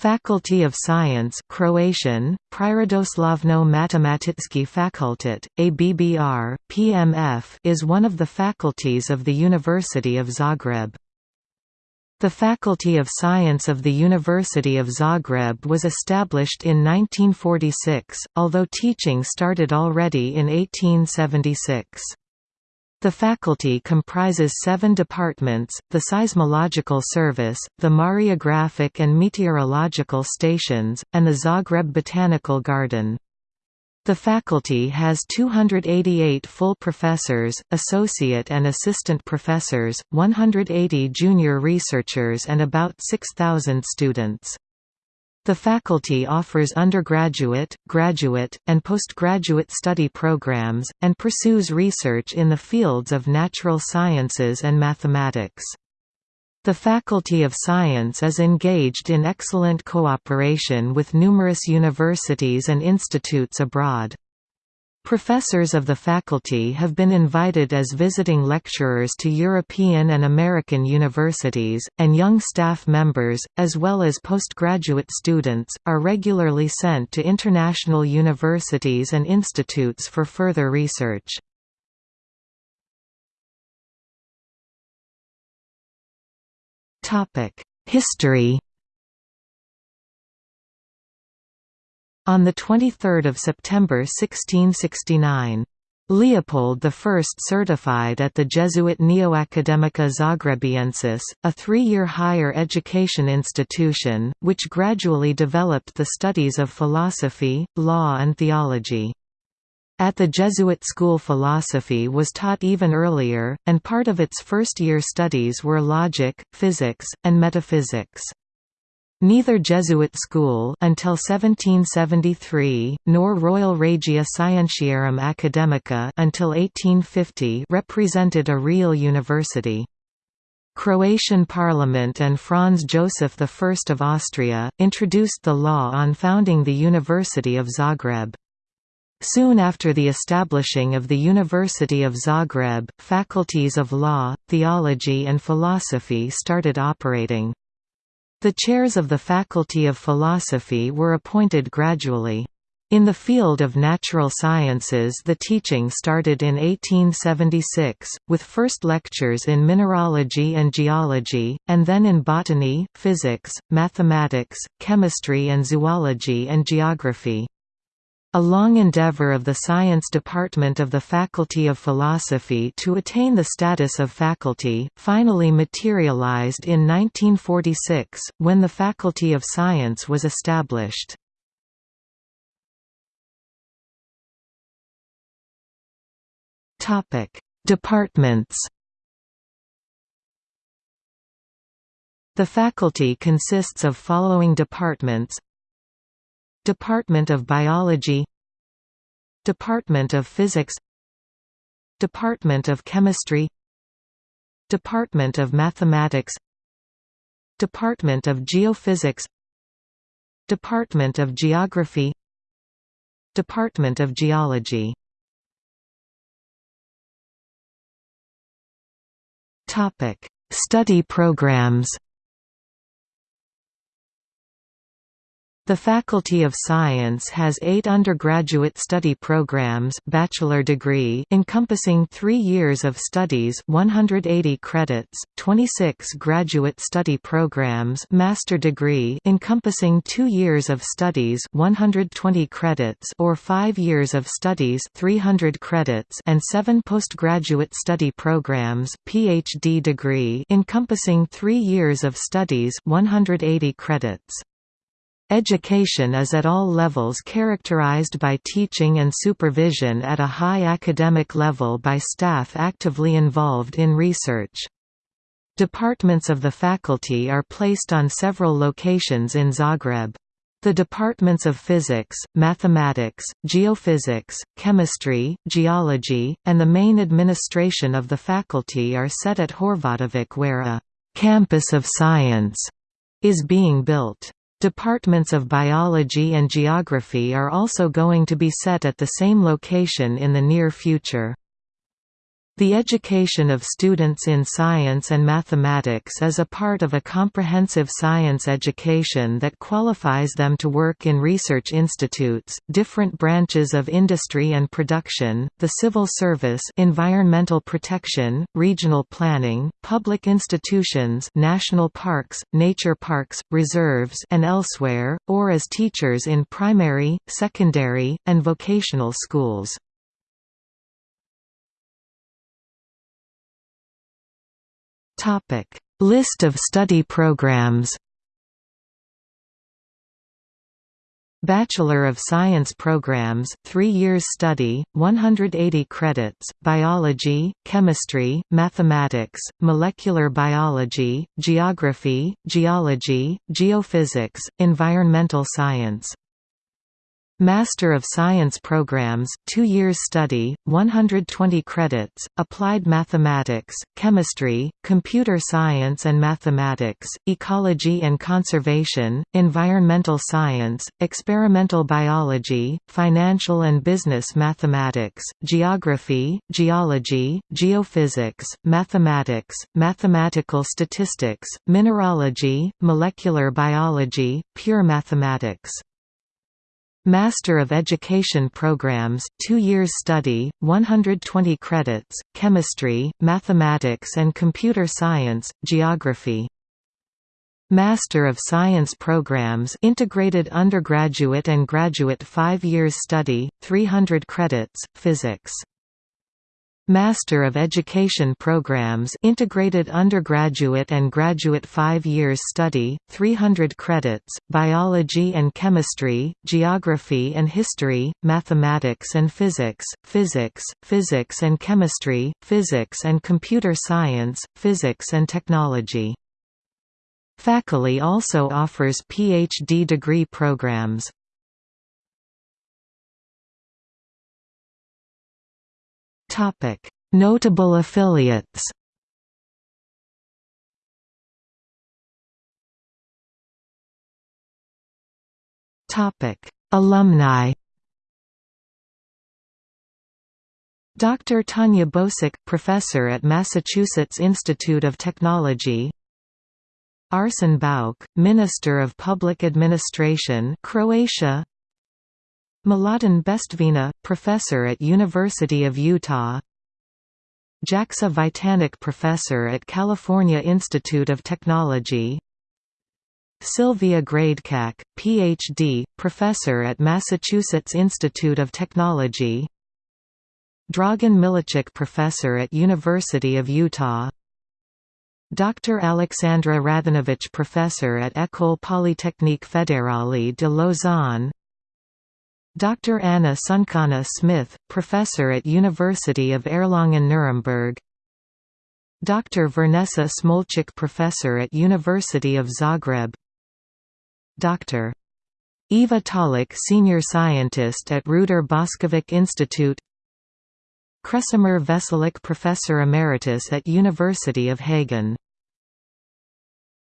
Faculty of Science Croatian, Prirodoslovno Matematički fakultet, ABBR, PMF is one of the faculties of the University of Zagreb. The Faculty of Science of the University of Zagreb was established in 1946, although teaching started already in 1876. The faculty comprises seven departments, the Seismological Service, the Mariographic and Meteorological Stations, and the Zagreb Botanical Garden. The faculty has 288 full professors, associate and assistant professors, 180 junior researchers and about 6,000 students. The faculty offers undergraduate, graduate, and postgraduate study programs, and pursues research in the fields of natural sciences and mathematics. The Faculty of Science is engaged in excellent cooperation with numerous universities and institutes abroad. Professors of the faculty have been invited as visiting lecturers to European and American universities, and young staff members, as well as postgraduate students, are regularly sent to international universities and institutes for further research. History On 23 September 1669, Leopold I certified at the Jesuit Neoacademia Zagrebiensis, a three-year higher education institution, which gradually developed the studies of philosophy, law and theology. At the Jesuit school philosophy was taught even earlier, and part of its first-year studies were logic, physics, and metaphysics. Neither Jesuit school until 1773, nor Royal Regia Scientiarum Academica until 1850 represented a real university. Croatian Parliament and Franz Joseph I of Austria, introduced the law on founding the University of Zagreb. Soon after the establishing of the University of Zagreb, faculties of law, theology and philosophy started operating. The chairs of the Faculty of Philosophy were appointed gradually. In the field of natural sciences the teaching started in 1876, with first lectures in mineralogy and geology, and then in botany, physics, mathematics, chemistry and zoology and geography. A long endeavor of the science department of the Faculty of Philosophy to attain the status of faculty, finally materialized in 1946, when the Faculty of Science was established. Departments The faculty consists of following departments Department of Biology Department of Physics Department of Chemistry Department of Mathematics Department of Geophysics Department of Geography Department of Geology Study programs The Faculty of Science has eight undergraduate study programs bachelor degree encompassing three years of studies 180 credits, 26 graduate study programs master degree encompassing two years of studies 120 credits or five years of studies 300 credits and seven postgraduate study programs PhD degree encompassing three years of studies 180 credits. Education is at all levels characterized by teaching and supervision at a high academic level by staff actively involved in research. Departments of the faculty are placed on several locations in Zagreb. The departments of physics, mathematics, geophysics, chemistry, geology, and the main administration of the faculty are set at Horvatovac where a «campus of science» is being built. Departments of biology and geography are also going to be set at the same location in the near future. The education of students in science and mathematics is a part of a comprehensive science education that qualifies them to work in research institutes, different branches of industry and production, the civil service environmental protection, regional planning, public institutions national parks, nature parks, reserves and elsewhere, or as teachers in primary, secondary, and vocational schools. Topic: List of study programs. Bachelor of Science programs, 3 years study, 180 credits, biology, chemistry, mathematics, molecular biology, geography, geology, geophysics, environmental science. Master of Science programs, 2 years study, 120 credits, applied mathematics, chemistry, computer science and mathematics, ecology and conservation, environmental science, experimental biology, financial and business mathematics, geography, geology, geophysics, mathematics, mathematical statistics, mineralogy, molecular biology, pure mathematics. Master of Education programs, 2 years study, 120 credits, chemistry, mathematics and computer science, geography. Master of Science programs integrated undergraduate and graduate 5 years study, 300 credits, physics. Master of Education programs integrated undergraduate and graduate 5 years study, 300 credits, biology and chemistry, geography and history, mathematics and physics, physics, physics and chemistry, physics and computer science, physics and technology. Faculty also offers PhD degree programs. Topic: Notable affiliates. Topic: Alumni. Dr. Tanya Bosak, professor at Massachusetts Institute of Technology. Arsen Bauk, Minister of Public Administration, Croatia. Mladen Bestvina, professor at University of Utah Jakša Cvitanic Professor at California Institute of Technology Sylvia Gradecak, Ph.D., Professor at Massachusetts Institute of Technology Dragan Milicic Professor at University of Utah Dr. Alexandra Radenovic Professor at École Polytechnique Fédérale de Lausanne Dr. Anna Sunkana Smith, professor at University of Erlangen-Nuremberg Dr. Vernesa Smolcic professor at University of Zagreb Dr. Eva Tolic senior scientist at Ruder Boskovic Institute Kresimir Veselic professor emeritus at University of Hagen